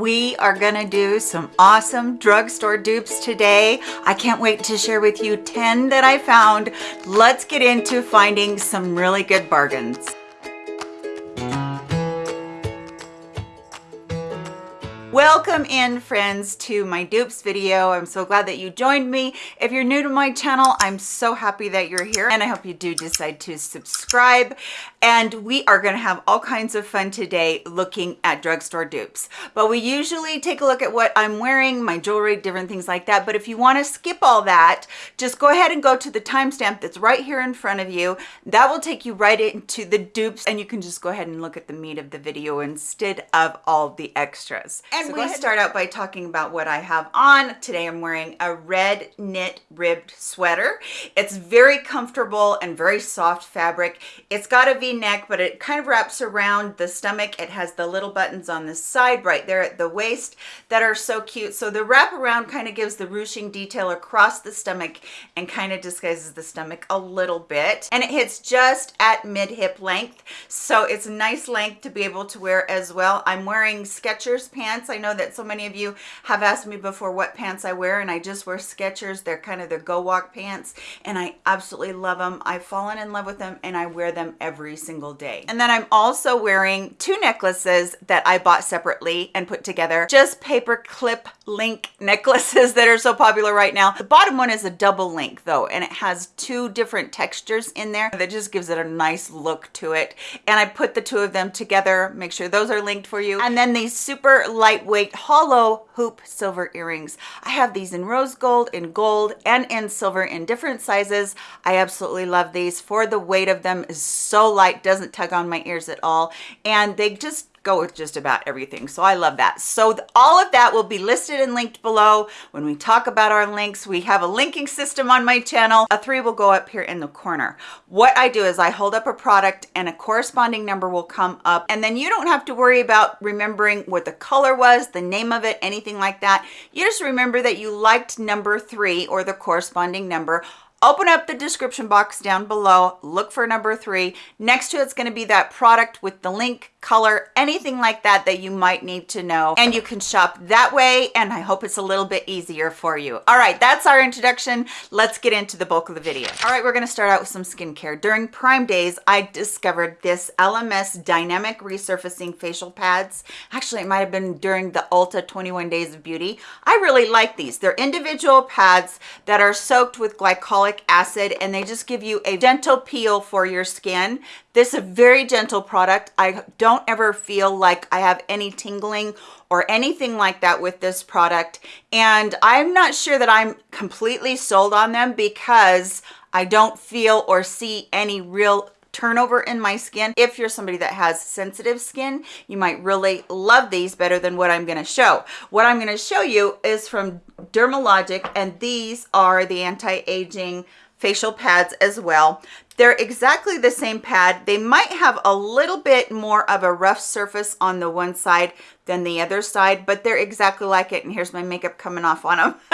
We are gonna do some awesome drugstore dupes today. I can't wait to share with you 10 that I found. Let's get into finding some really good bargains. Welcome in friends to my dupes video. I'm so glad that you joined me. If you're new to my channel, I'm so happy that you're here and I hope you do decide to subscribe. And we are gonna have all kinds of fun today looking at drugstore dupes. But we usually take a look at what I'm wearing, my jewelry, different things like that. But if you wanna skip all that, just go ahead and go to the timestamp that's right here in front of you. That will take you right into the dupes and you can just go ahead and look at the meat of the video instead of all the extras. And so we start out by talking about what I have on. Today I'm wearing a red knit ribbed sweater. It's very comfortable and very soft fabric. It's got a v-neck, but it kind of wraps around the stomach. It has the little buttons on the side right there at the waist that are so cute. So the wrap around kind of gives the ruching detail across the stomach and kind of disguises the stomach a little bit. And it hits just at mid hip length. So it's a nice length to be able to wear as well. I'm wearing Skechers pants I know that so many of you have asked me before what pants I wear and I just wear Skechers. They're kind of the go walk pants and I absolutely love them. I've fallen in love with them and I wear them every single day. And then I'm also wearing two necklaces that I bought separately and put together. Just paper clip link necklaces that are so popular right now. The bottom one is a double link though and it has two different textures in there that just gives it a nice look to it. And I put the two of them together, make sure those are linked for you. And then these super light lightweight hollow hoop silver earrings. I have these in rose gold, in gold, and in silver in different sizes. I absolutely love these for the weight of them is so light, doesn't tug on my ears at all. And they just go with just about everything. So i love that. So all of that will be listed and linked below. When we talk about our links we have a linking system on my channel. A three will go up here in the corner. What i do is i hold up a product and a corresponding number will come up. And then you don't have to worry about remembering what the color was the name of it anything like that. You just remember that you liked number three or the corresponding number open up the description box down below. Look for number three. Next to it's going to be that product with the link color anything like that that you might need to know. And you can shop that way and i hope it's a little bit easier for you. All right that's our introduction. Let's get into the bulk of the video. All right we're going to start out with some skincare. During prime days i discovered this Elemis dynamic resurfacing facial pads. Actually it might have been during the ulta 21 days of beauty. I really like these. They're individual pads that are soaked with glycolic acid and they just give you a gentle peel for your skin. This is a very gentle product. I don't ever feel like i have any tingling or anything like that with this product and i'm not sure that i'm completely sold on them because i don't feel or see any real turnover in my skin. If you're somebody that has sensitive skin, you might really love these better than what I'm gonna show. What I'm gonna show you is from Dermalogic, and these are the anti-aging facial pads as well. They're exactly the same pad. They might have a little bit more of a rough surface on the one side than the other side, but they're exactly like it. And here's my makeup coming off on them.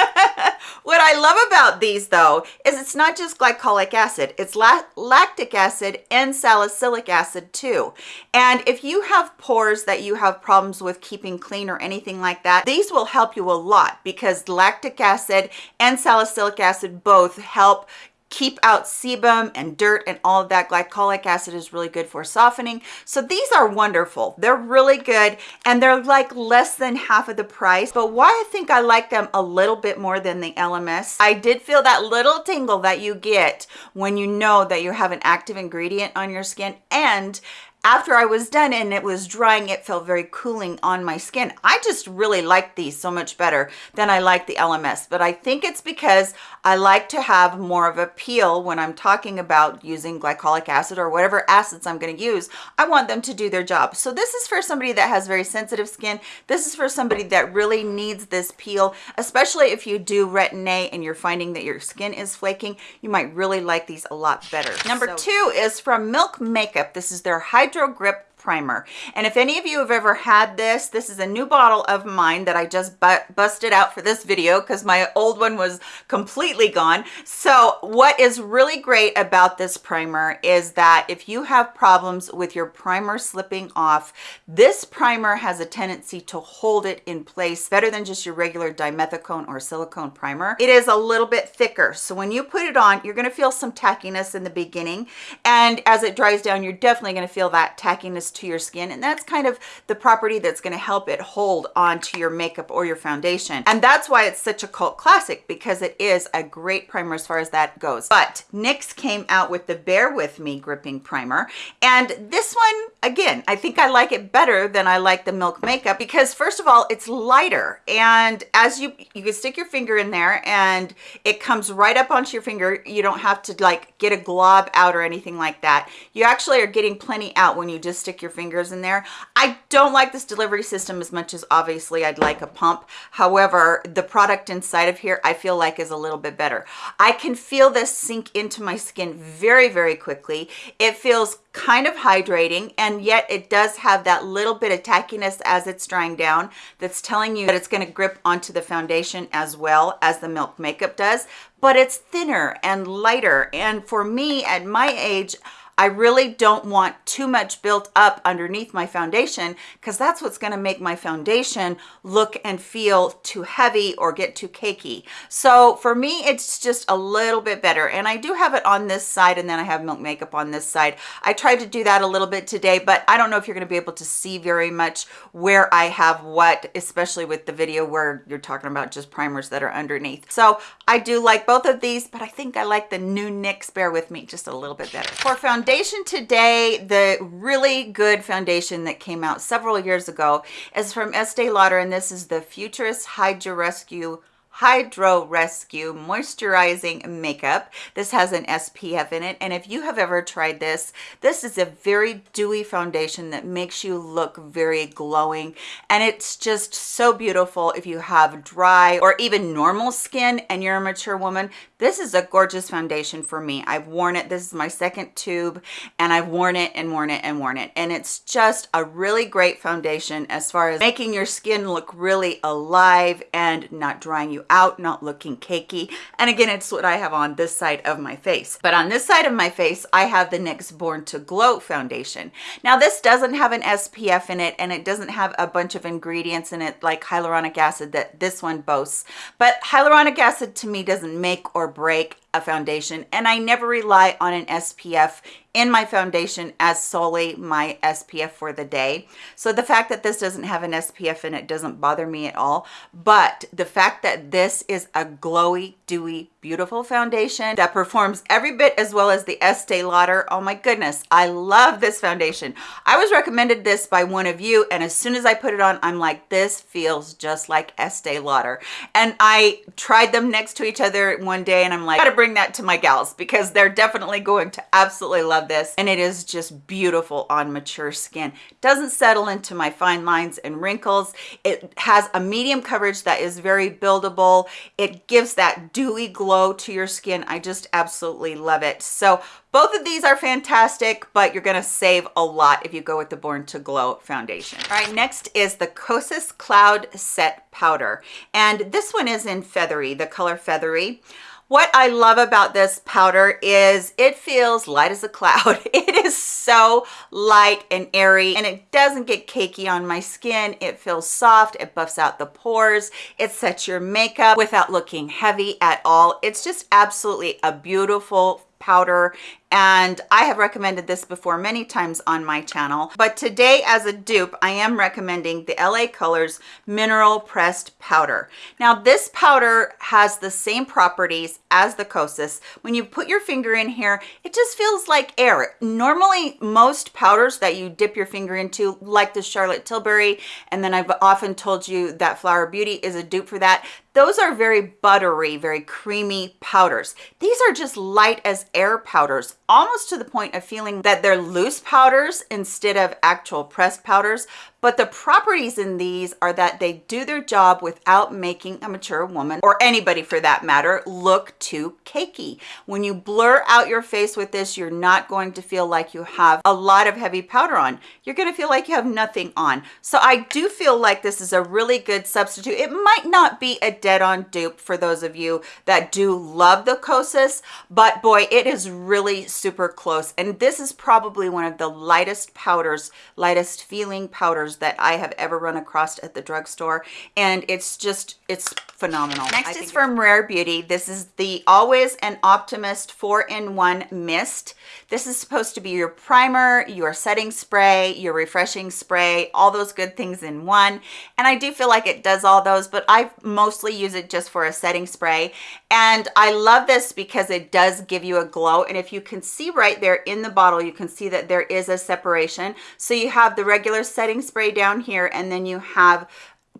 what I love about these though, is it's not just glycolic acid, it's lactic acid and salicylic acid too. And if you have pores that you have problems with keeping clean or anything like that, these will help you a lot because lactic acid and salicylic acid both help keep out sebum and dirt and all of that. Glycolic acid is really good for softening. So these are wonderful. They're really good and they're like less than half of the price. But why i think i like them a little bit more than the Elemis i did feel that little tingle that you get when you know that you have an active ingredient on your skin. And after I was done and it was drying, it felt very cooling on my skin. I just really like these so much better than I like the Elemis, but I think it's because I like to have more of a peel when I'm talking about using glycolic acid or whatever acids I'm going to use. I want them to do their job. So this is for somebody that has very sensitive skin. This is for somebody that really needs this peel, especially if you do retin-A and you're finding that your skin is flaking. You might really like these a lot better. Number so. two is from Milk Makeup. This is their Hydro Grip primer. And if any of you have ever had this, this is a new bottle of mine that I just bu busted out for this video because my old one was completely gone. So what is really great about this primer is that if you have problems with your primer slipping off, this primer has a tendency to hold it in place better than just your regular dimethicone or silicone primer. It is a little bit thicker. So when you put it on, you're gonna feel some tackiness in the beginning. And as it dries down, you're definitely gonna feel that tackiness to your skin. And that's kind of the property that's gonna help it hold onto your makeup or your foundation. And that's why it's such a cult classic because it is a great primer as far as that goes. But NYX came out with the Bear With Me Gripping Primer. And this one, again, I think I like it better than I like the Milk Makeup because first of all, it's lighter. And as you, you can stick your finger in there and it comes right up onto your finger. You don't have to like get a glob out or anything like that. You actually are getting plenty out when you just stick your fingers in there. I don't like this delivery system as much as obviously I'd like a pump. However, the product inside of here I feel like is a little bit better. I can feel this sink into my skin very, very quickly. It feels kind of hydrating and yet it does have that little bit of tackiness as it's drying down that's telling you that it's going to grip onto the foundation as well as the milk makeup does but it's thinner and lighter. And for me at my age I really don't want too much built up underneath my foundation because that's what's going to make my foundation look and feel too heavy or get too cakey. So for me, it's just a little bit better. And I do have it on this side and then I have milk makeup on this side. I tried to do that a little bit today, but I don't know if you're going to be able to see very much where I have what, especially with the video where you're talking about just primers that are underneath. So I do like both of these, but I think I like the new NYX Bear With Me just a little bit better. For foundation, foundation today, the really good foundation that came out several years ago is from Estee Lauder, and this is the Futurist Hydra Rescue Hydro Rescue Moisturizing Makeup. This has an SPF in it. And if you have ever tried this, this is a very dewy foundation that makes you look very glowing. And it's just so beautiful if you have dry or even normal skin and you're a mature woman. This is a gorgeous foundation for me. I've worn it. This is my second tube and I've worn it and worn it and worn it. And it's just a really great foundation as far as making your skin look really alive and not drying you out, not looking cakey. And again, it's what I have on this side of my face. But on this side of my face, I have the NYX Born to Glow foundation. Now this doesn't have an SPF in it and it doesn't have a bunch of ingredients in it like hyaluronic acid that this one boasts. But hyaluronic acid to me doesn't make or break a foundation and I never rely on an SPF in my foundation as solely my SPF for the day. So the fact that this doesn't have an SPF in it doesn't bother me at all. But the fact that this is a glowy, dewy, beautiful foundation that performs every bit as well as the Estee Lauder. Oh my goodness, I love this foundation. I was recommended this by one of you and as soon as I put it on, I'm like, this feels just like Estee Lauder. And I tried them next to each other one day and I'm like, gotta bring that to my gals because they're definitely going to absolutely love this and it is just beautiful on mature skin doesn't settle into my fine lines and wrinkles it has a medium coverage that is very buildable it gives that dewy glow to your skin i just absolutely love it so both of these are fantastic, but you're gonna save a lot if you go with the Born to Glow foundation. All right, next is the Kosas Cloud Set Powder. And this one is in Feathery, the color Feathery. What I love about this powder is it feels light as a cloud. It is so light and airy and it doesn't get cakey on my skin. It feels soft, it buffs out the pores, it sets your makeup without looking heavy at all. It's just absolutely a beautiful powder and I have recommended this before many times on my channel. But today as a dupe I am recommending the LA Colors mineral pressed powder. Now this powder has the same properties as the Kosas. When you put your finger in here it just feels like air. Normally most powders that you dip your finger into like the Charlotte Tilbury and then I've often told you that Flower Beauty is a dupe for that those are very buttery very creamy powders. These are just light as air powders almost to the point of feeling that they're loose powders instead of actual pressed powders but the properties in these are that they do their job without making a mature woman or anybody for that matter look too cakey. When you blur out your face with this, you're not going to feel like you have a lot of heavy powder on. You're going to feel like you have nothing on. So I do feel like this is a really good substitute. It might not be a dead-on dupe for those of you that do love the Kosas, but boy, it is really super close. And this is probably one of the lightest powders, lightest feeling powders that I have ever run across at the drugstore. And it's just, it's phenomenal. Next is from Rare Beauty. This is the Always an Optimist 4-in-1 Mist. This is supposed to be your primer, your setting spray, your refreshing spray, all those good things in one. And I do feel like it does all those, but I mostly use it just for a setting spray. And I love this because it does give you a glow. And if you can see right there in the bottle, you can see that there is a separation. So you have the regular setting spray down here, and then you have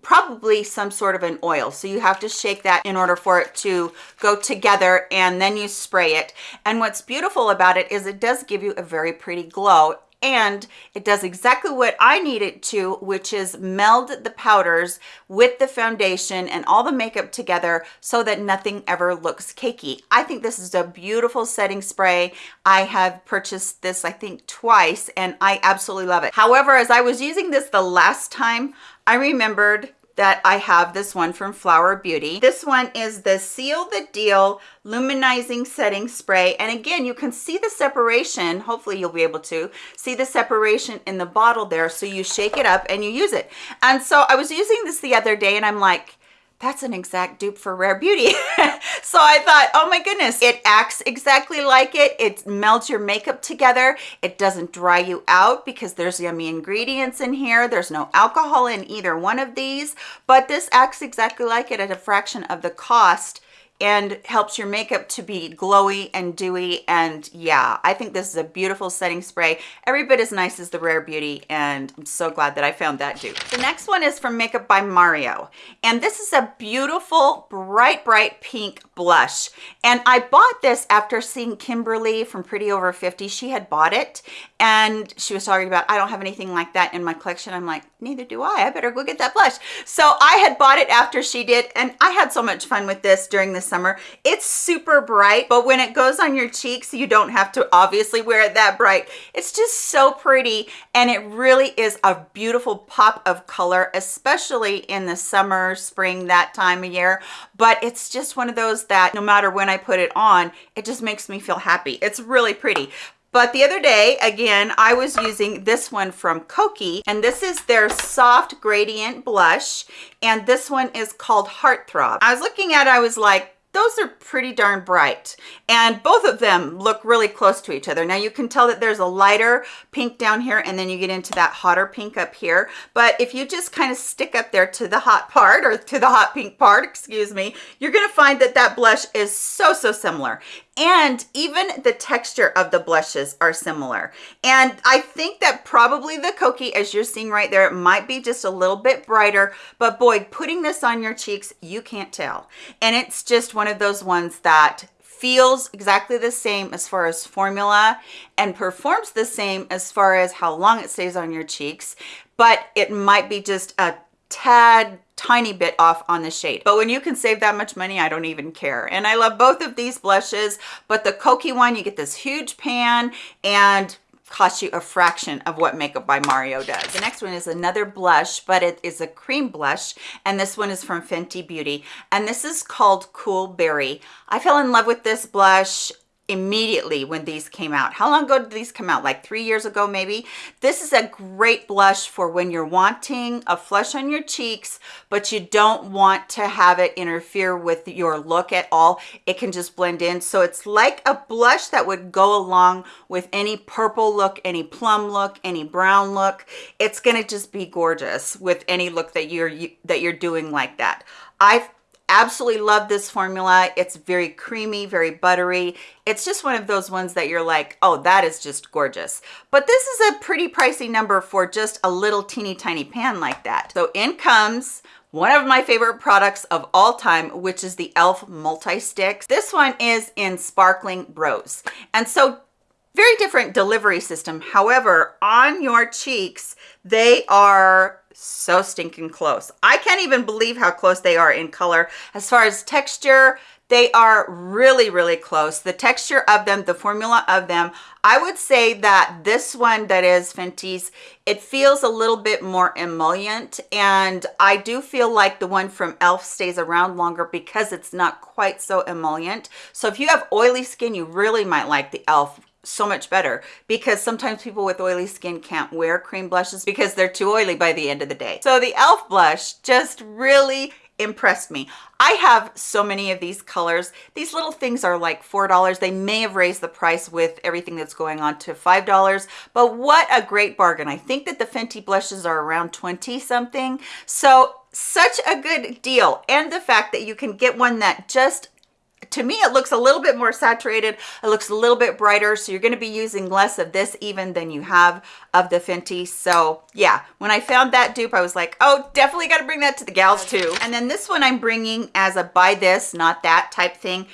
probably some sort of an oil. So you have to shake that in order for it to go together and then you spray it. And what's beautiful about it is it does give you a very pretty glow and it does exactly what I need it to, which is meld the powders with the foundation and all the makeup together so that nothing ever looks cakey. I think this is a beautiful setting spray. I have purchased this, I think, twice, and I absolutely love it. However, as I was using this the last time, I remembered that I have this one from Flower Beauty. This one is the Seal the Deal Luminizing Setting Spray. And again, you can see the separation. Hopefully you'll be able to see the separation in the bottle there. So you shake it up and you use it. And so I was using this the other day and I'm like, that's an exact dupe for Rare Beauty. so I thought, oh my goodness, it acts exactly like it. It melts your makeup together. It doesn't dry you out because there's yummy ingredients in here. There's no alcohol in either one of these, but this acts exactly like it at a fraction of the cost and helps your makeup to be glowy and dewy. And yeah i think this is a beautiful setting spray. Every bit as nice as the rare beauty and i'm so glad that i found that dupe. The next one is from makeup by mario and this is a beautiful bright bright pink blush. And i bought this after seeing kimberly from pretty over 50 she had bought it and she was talking about i don't have anything like that in my collection. I'm like neither do i. I better go get that blush. So i had bought it after she did and i had so much fun with this during summer. It's super bright, but when it goes on your cheeks, you don't have to obviously wear it that bright. It's just so pretty and it really is a beautiful pop of color, especially in the summer, spring, that time of year. But it's just one of those that no matter when I put it on, it just makes me feel happy. It's really pretty. But the other day, again, I was using this one from Kokie, and this is their soft gradient blush, and this one is called Heartthrob. I was looking at it, I was like, those are pretty darn bright. And both of them look really close to each other. Now you can tell that there's a lighter pink down here and then you get into that hotter pink up here. But if you just kind of stick up there to the hot part or to the hot pink part excuse me you're going to find that that blush is so so similar and even the texture of the blushes are similar. And i think that probably the Kokie as you're seeing right there it might be just a little bit brighter. But boy putting this on your cheeks you can't tell. And it's just one of those ones that feels exactly the same as far as formula and performs the same as far as how long it stays on your cheeks. But it might be just a tad tiny bit off on the shade but when you can save that much money i don't even care and i love both of these blushes but the Kokie one you get this huge pan and cost you a fraction of what Makeup by Mario does. The next one is another blush, but it is a cream blush, and this one is from Fenty Beauty, and this is called Cool Berry. I fell in love with this blush immediately when these came out. How long ago did these come out? Like three years ago, maybe? This is a great blush for when you're wanting a flush on your cheeks, but you don't want to have it interfere with your look at all. It can just blend in. So it's like a blush that would go along with any purple look, any plum look, any brown look. It's to just be gorgeous with any look that you're, that you're doing like that. I absolutely love this formula it's very creamy very buttery it's just one of those ones that you're like oh that is just gorgeous but this is a pretty pricey number for just a little teeny tiny pan like that so in comes one of my favorite products of all time, which is the e.l.f. Multi-Sticks. This one is in Sparkling Rose. And so very different delivery system. However, on your cheeks, they are so stinking close. I can't even believe how close they are in color. As far as texture, they are really, really close. The texture of them, the formula of them, I would say that this one that is Fenty's, it feels a little bit more emollient. And I do feel like the one from e.l.f. stays around longer because it's not quite so emollient. So if you have oily skin, you really might like the e.l.f so much better because sometimes people with oily skin can't wear cream blushes because they're too oily by the end of the day. So the e.l.f. blush just really impressed me. I have so many of these colors. These little things are like $4. They may have raised the price with everything that's going on to $5, but what a great bargain. I think that the Fenty blushes are around 20 something. So such a good deal. And the fact that you can get one that just to me it looks a little bit more saturated. It looks a little bit brighter. So you're going to be using less of this even than you have of the fenty. So yeah when i found that dupe i was like oh definitely got to bring that to the gals too. And then this one i'm bringing as a buy this not that type thing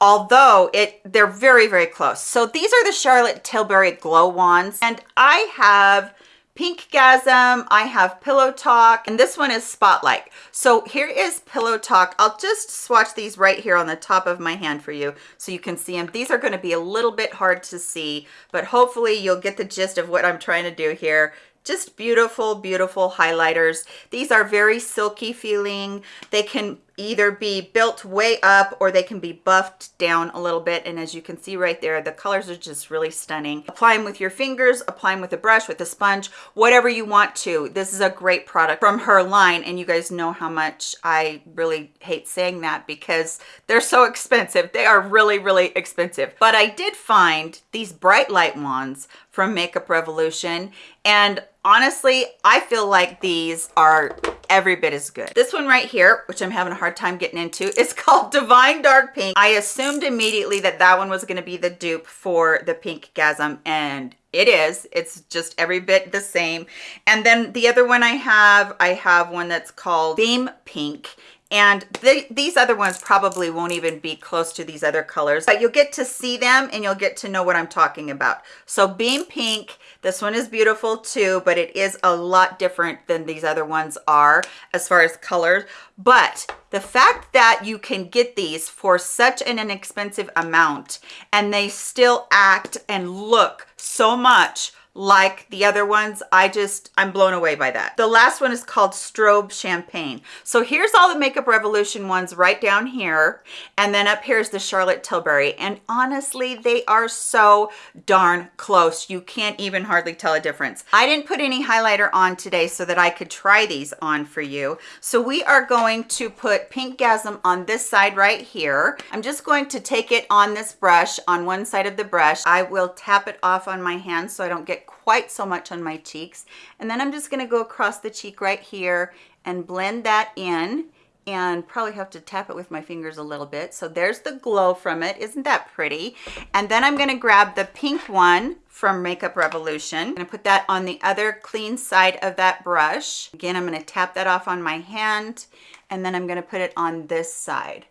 although it they're very very close. So these are the charlotte tilbury glow wands. And i have Pinkgasm, I have Pillow Talk, and this one is Spotlight. So here is Pillow Talk. I'll just swatch these right here on the top of my hand for you so you can see them. These are gonna be a little bit hard to see, but hopefully you'll get the gist of what I'm trying to do here just beautiful beautiful highlighters these are very silky feeling they can either be built way up or they can be buffed down a little bit. And as you can see right there the colors are just really stunning. Apply them with your fingers apply them with a brush with a sponge whatever you want to. This is a great product from her line. And you guys know how much i really hate saying that because they're so expensive. They are really really expensive. But i did find these bright light wands from makeup revolution. And honestly i feel like these are every bit as good. This one right here which i'm having a hard time getting into is called divine dark pink. I assumed immediately that that one was going to be the dupe for the Pinkgasm and it is. It's just every bit the same. And then the other one i have i have one that's called beam pink and these other ones probably won't even be close to these other colors but you'll get to see them and you'll get to know what i'm talking about so beam pink this one is beautiful too, but it is a lot different than these other ones are as far as colors. But the fact that you can get these for such an inexpensive amount and they still act and look so much like the other ones. I just i'm blown away by that. The last one is called strobe champagne. So here's all the makeup revolution ones right down here. And then up here is the charlotte tilbury. And honestly they are so darn close. You can't even hardly tell a difference. I didn't put any highlighter on today so that i could try these on for you. So we are going to put Pinkgasm on this side right here. I'm just going to take it on this brush on one side of the brush. I will tap it off on my hand so i don't get quite so much on my cheeks. And then I'm just gonna go across the cheek right here and blend that in and probably have to tap it with my fingers a little bit. So there's the glow from it. Isn't that pretty? And then I'm gonna grab the pink one from Makeup Revolution. I'm gonna put that on the other clean side of that brush. Again, I'm gonna tap that off on my hand and then I'm gonna put it on this side.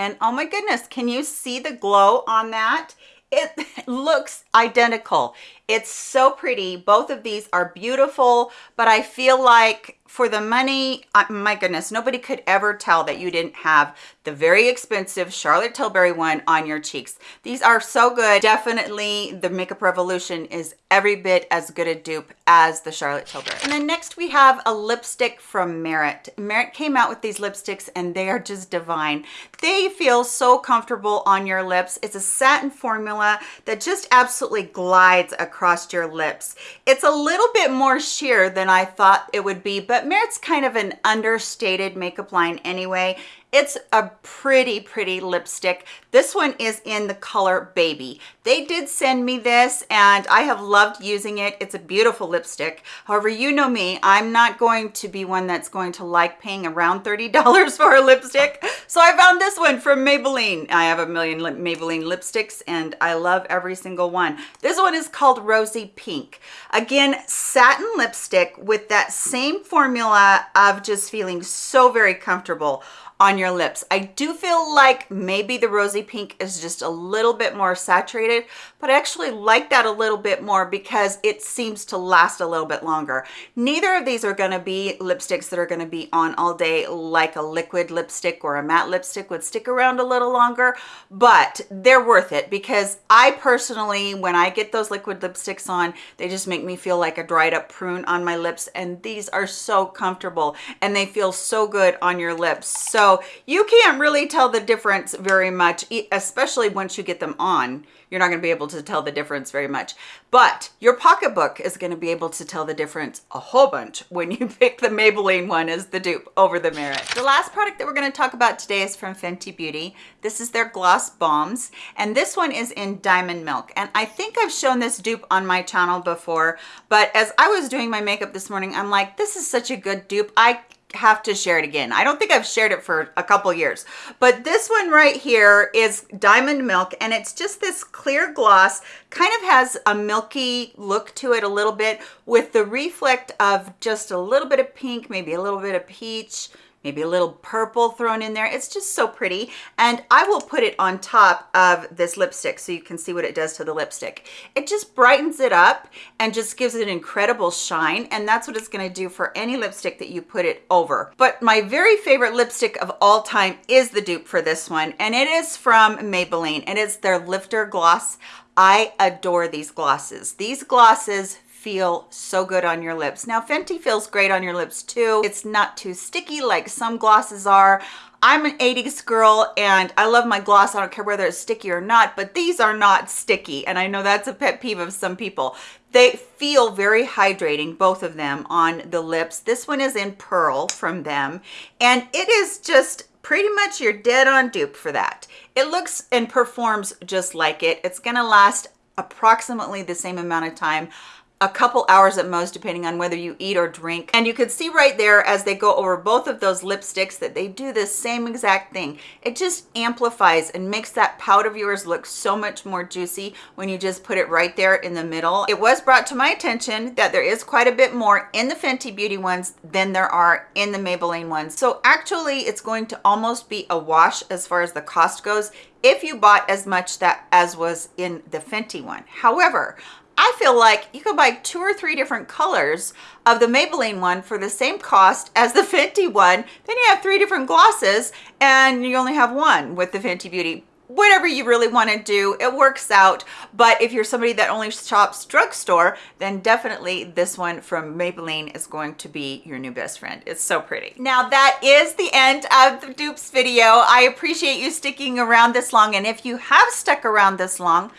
And oh my goodness, can you see the glow on that? It looks identical. It's so pretty. Both of these are beautiful, but I feel like for the money, my goodness, nobody could ever tell that you didn't have the very expensive Charlotte Tilbury one on your cheeks. These are so good. Definitely the Makeup Revolution is every bit as good a dupe as the Charlotte Tilbury. And then next we have a lipstick from Merit. Merit came out with these lipsticks and they are just divine. They feel so comfortable on your lips. It's a satin formula that just absolutely glides across your lips. It's a little bit more sheer than I thought it would be, but but Merit's kind of an understated makeup line anyway. It's a pretty, pretty lipstick. This one is in the color Baby. They did send me this and I have loved using it. It's a beautiful lipstick. However, you know me, I'm not going to be one that's going to like paying around $30 for a lipstick. So I found this one from Maybelline. I have a million Maybelline lipsticks and I love every single one. This one is called Rosy Pink. Again, satin lipstick with that same formula of just feeling so very comfortable on your lips. I do feel like maybe the rosy pink is just a little bit more saturated, but I actually like that a little bit more because it seems to last a little bit longer. Neither of these are gonna be lipsticks that are gonna be on all day like a liquid lipstick or a matte lipstick would stick around a little longer, but they're worth it because I personally, when I get those liquid lipsticks on, they just make me feel like a dried up prune on my lips and these are so comfortable and they feel so good on your lips. So you can't really tell the difference very much, especially once you get them on. You're not going to be able to tell the difference very much. But your pocketbook is going to be able to tell the difference a whole bunch when you pick the Maybelline one as the dupe over the Merit. The last product that we're going to talk about today is from Fenty Beauty. This is their Gloss Bombs, and this one is in Diamond Milk. And I think I've shown this dupe on my channel before, but as I was doing my makeup this morning, I'm like, this is such a good dupe. I have to share it again. I don't think I've shared it for a couple years, but this one right here is Diamond Milk and it's just this clear gloss, kind of has a milky look to it a little bit with the reflect of just a little bit of pink, maybe a little bit of peach, maybe a little purple thrown in there. It's just so pretty. And I will put it on top of this lipstick so you can see what it does to the lipstick. It just brightens it up and just gives it an incredible shine. And that's what it's gonna do for any lipstick that you put it over. But my very favorite lipstick of all time is the dupe for this one. And it is from Maybelline. And It is their Lifter Gloss. I adore these glosses. These glosses feel so good on your lips. Now Fenty feels great on your lips too. It's not too sticky like some glosses are. I'm an 80s girl and I love my gloss. I don't care whether it's sticky or not, but these are not sticky. And I know that's a pet peeve of some people. They feel very hydrating, both of them on the lips. This one is in Pearl from them. And it is just pretty much your dead on dupe for that. It looks and performs just like it. It's gonna last approximately the same amount of time a couple hours at most depending on whether you eat or drink. And you can see right there as they go over both of those lipsticks that they do the same exact thing. It just amplifies and makes that pout of yours look so much more juicy when you just put it right there in the middle. It was brought to my attention that there is quite a bit more in the Fenty Beauty ones than there are in the Maybelline ones. So actually it's going to almost be a wash as far as the cost goes if you bought as much that as was in the Fenty one. However, I feel like you could buy two or three different colors of the Maybelline one for the same cost as the Fenty one. Then you have three different glosses and you only have one with the Fenty Beauty. Whatever you really want to do it works out. But if you're somebody that only shops drugstore then definitely this one from Maybelline is going to be your new best friend. It's so pretty. Now that is the end of the dupes video. I appreciate you sticking around this long and if you have stuck around this long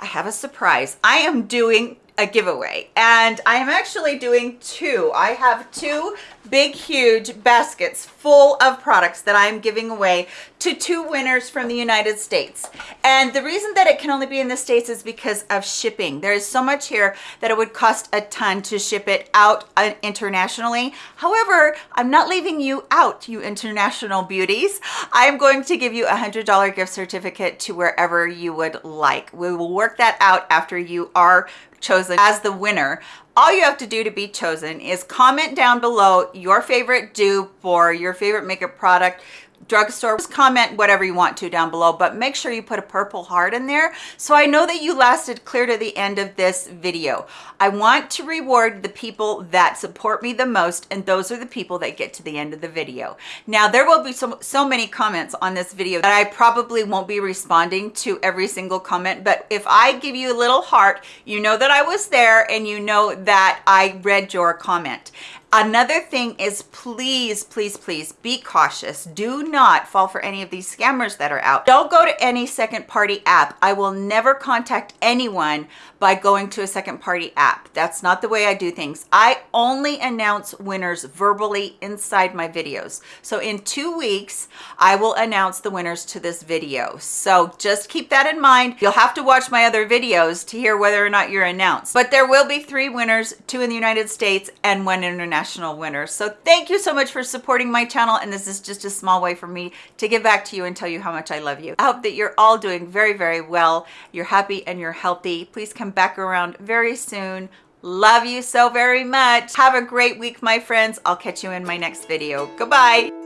I have a surprise. I am doing a giveaway and I am actually doing two. I have two big, huge baskets full of products that I'm giving away to two winners from the United States. And the reason that it can only be in the States is because of shipping. There is so much here that it would cost a ton to ship it out uh, internationally. However, I'm not leaving you out, you international beauties. I'm going to give you a $100 gift certificate to wherever you would like. We will work that out after you are chosen as the winner all you have to do to be chosen is comment down below your favorite dupe or your favorite makeup product drugstore. Just comment whatever you want to down below but make sure you put a purple heart in there. So i know that you lasted clear to the end of this video. I want to reward the people that support me the most and those are the people that get to the end of the video. Now there will be so so many comments on this video that i probably won't be responding to every single comment but if i give you a little heart you know that i was there and you know that i read your comment Another thing is please, please, please be cautious. Do not fall for any of these scammers that are out. Don't go to any second party app. I will never contact anyone by going to a second party app. That's not the way I do things. I only announce winners verbally inside my videos. So in two weeks, I will announce the winners to this video. So just keep that in mind. You'll have to watch my other videos to hear whether or not you're announced. But there will be three winners, two in the United States and one international winner. So thank you so much for supporting my channel. And this is just a small way for me to give back to you and tell you how much I love you. I hope that you're all doing very, very well. You're happy and you're healthy. Please come back around very soon. Love you so very much. Have a great week, my friends. I'll catch you in my next video. Goodbye.